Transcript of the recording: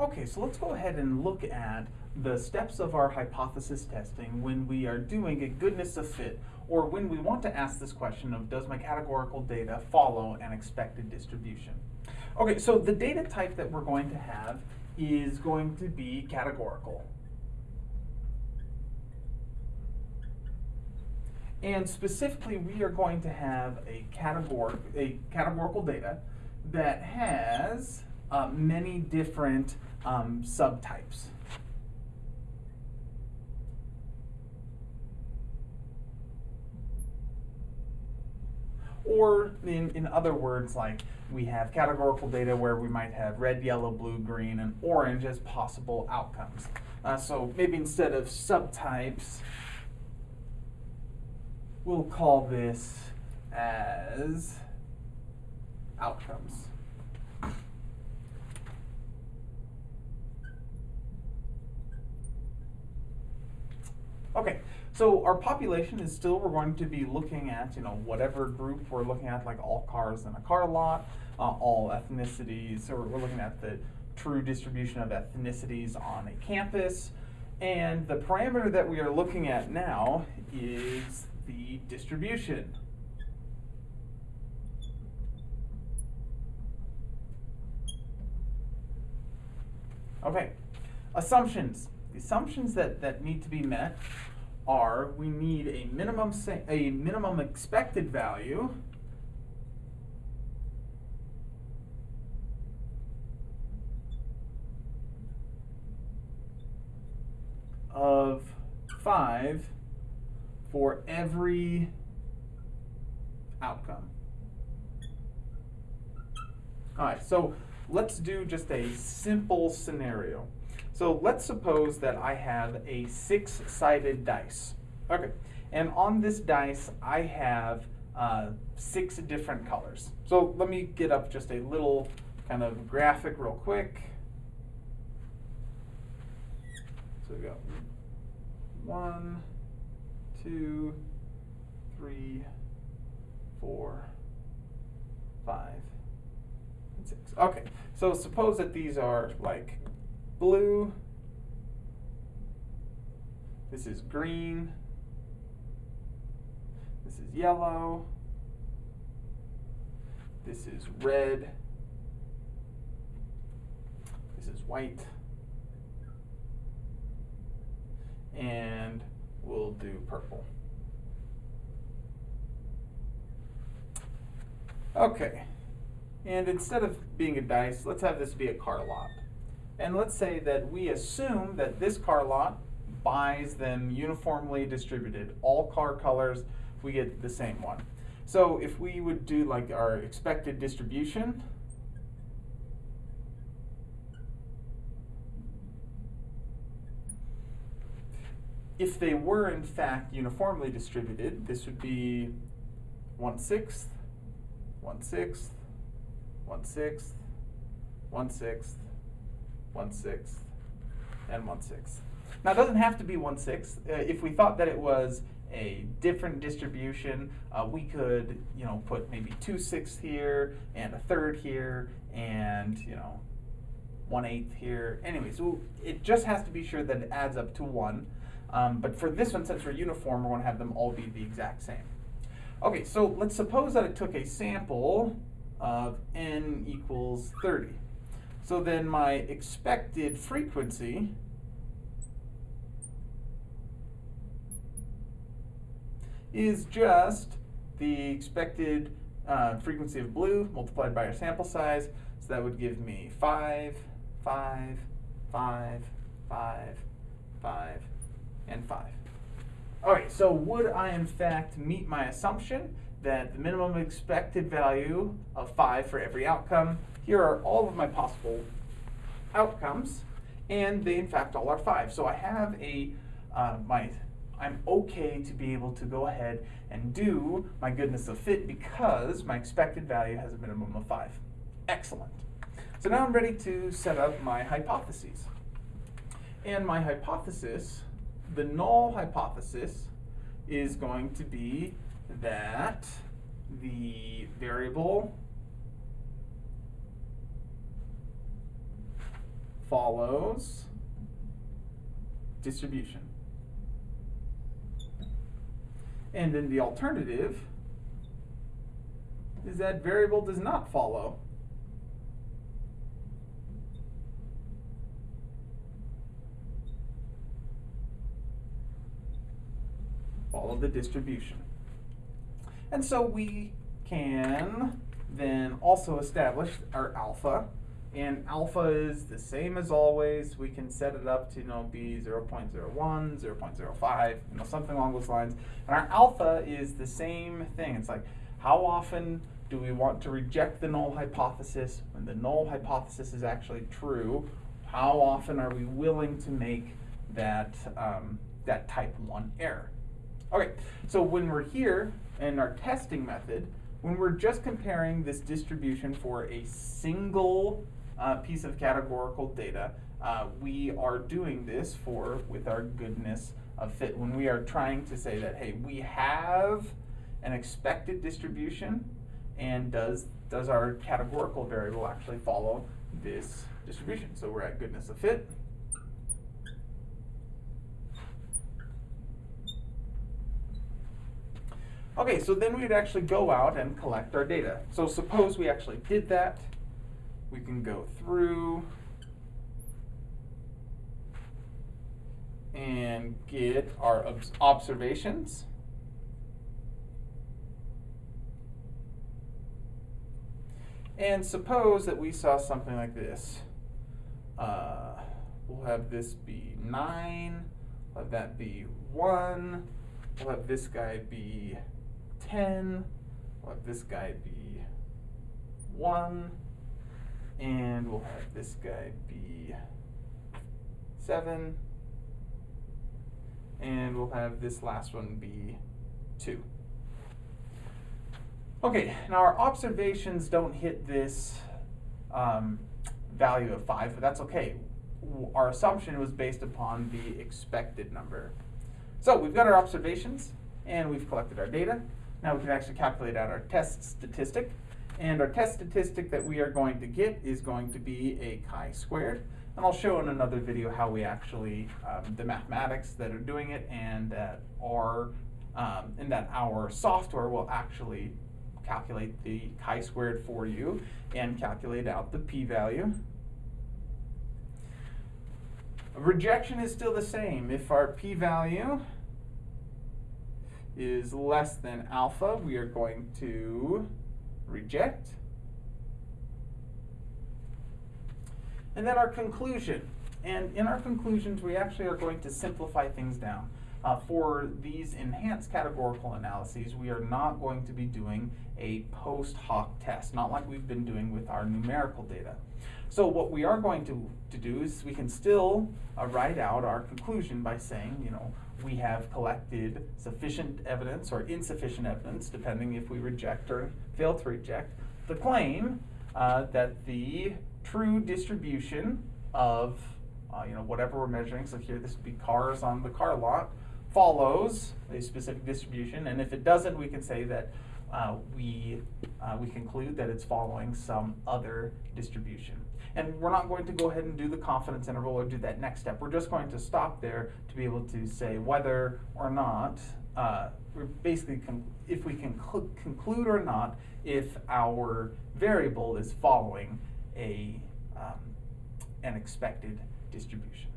Okay, so let's go ahead and look at the steps of our hypothesis testing when we are doing a goodness of fit, or when we want to ask this question of does my categorical data follow an expected distribution? Okay, so the data type that we're going to have is going to be categorical. And specifically, we are going to have a, categor a categorical data that has uh, many different um, subtypes. Or in, in other words, like we have categorical data where we might have red, yellow, blue, green, and orange as possible outcomes. Uh, so maybe instead of subtypes, we'll call this as outcomes. Okay, so our population is still, we're going to be looking at, you know, whatever group we're looking at, like all cars in a car lot, uh, all ethnicities, so we're looking at the true distribution of ethnicities on a campus. And the parameter that we are looking at now is the distribution. Okay, assumptions. The assumptions that, that need to be met are we need a minimum a minimum expected value of 5 for every outcome. All right, so let's do just a simple scenario. So let's suppose that I have a six-sided dice. Okay, and on this dice I have uh, six different colors. So let me get up just a little kind of graphic real quick. So we go one, two, three, four, five, and six. Okay, so suppose that these are like blue, this is green, this is yellow, this is red, this is white, and we'll do purple. Okay, and instead of being a dice, let's have this be a car lot. And let's say that we assume that this car lot buys them uniformly distributed. All car colors, we get the same one. So if we would do like our expected distribution, if they were in fact uniformly distributed, this would be one sixth, one sixth, one sixth, and one sixth. Now it doesn't have to be one sixth. Uh, if we thought that it was a different distribution, uh, we could, you know, put maybe two sixths here and a third here and, you know, one eighth here. Anyway, so it just has to be sure that it adds up to one. Um, but for this one, since we're uniform, we're going to have them all be the exact same. Okay, so let's suppose that it took a sample of n equals 30. So then my expected frequency is just the expected uh, frequency of blue multiplied by our sample size. So that would give me 5, 5, 5, 5, 5, and 5. All right, so would I in fact meet my assumption that the minimum expected value of 5 for every outcome here are all of my possible outcomes, and they in fact all are five. So I have a, uh, my, I'm okay to be able to go ahead and do my goodness of fit because my expected value has a minimum of five. Excellent. So now I'm ready to set up my hypotheses. And my hypothesis, the null hypothesis, is going to be that the variable follows distribution. And then the alternative is that variable does not follow follow the distribution. And so we can then also establish our alpha. And alpha is the same as always. We can set it up to you know, be 0 0.01, 0 0.05, you know, something along those lines. And our alpha is the same thing. It's like, how often do we want to reject the null hypothesis when the null hypothesis is actually true? How often are we willing to make that, um, that type 1 error? Okay, so when we're here in our testing method, when we're just comparing this distribution for a single uh, piece of categorical data, uh, we are doing this for with our goodness of fit. When we are trying to say that, hey, we have an expected distribution, and does does our categorical variable actually follow this distribution? So we're at goodness of fit. Okay, so then we'd actually go out and collect our data. So suppose we actually did that. We can go through and get our observations. And suppose that we saw something like this. Uh, we'll have this be 9, we'll have that be 1, we'll have this guy be 10. Let this guy be 1. And we'll have this guy be 7. And we'll have this last one be 2. Okay, now our observations don't hit this um, value of 5, but that's okay. Our assumption was based upon the expected number. So we've got our observations, and we've collected our data. Now we can actually calculate out our test statistic. And our test statistic that we are going to get is going to be a chi-squared. And I'll show in another video how we actually, um, the mathematics that are doing it and that our, um, and that our software will actually calculate the chi-squared for you and calculate out the p-value. Rejection is still the same. If our p-value is less than alpha, we are going to reject. And then our conclusion. And in our conclusions, we actually are going to simplify things down. Uh, for these enhanced categorical analyses, we are not going to be doing a post hoc test, not like we've been doing with our numerical data. So what we are going to, to do is we can still uh, write out our conclusion by saying, you know, we have collected sufficient evidence or insufficient evidence, depending if we reject or fail to reject, the claim uh, that the true distribution of uh, you know whatever we're measuring, so here this would be cars on the car lot, follows a specific distribution, and if it doesn't, we can say that uh, we, uh, we conclude that it's following some other distribution. And we're not going to go ahead and do the confidence interval or do that next step. We're just going to stop there to be able to say whether or not, uh, we're basically, if we can conclude or not if our variable is following a, um, an expected distribution.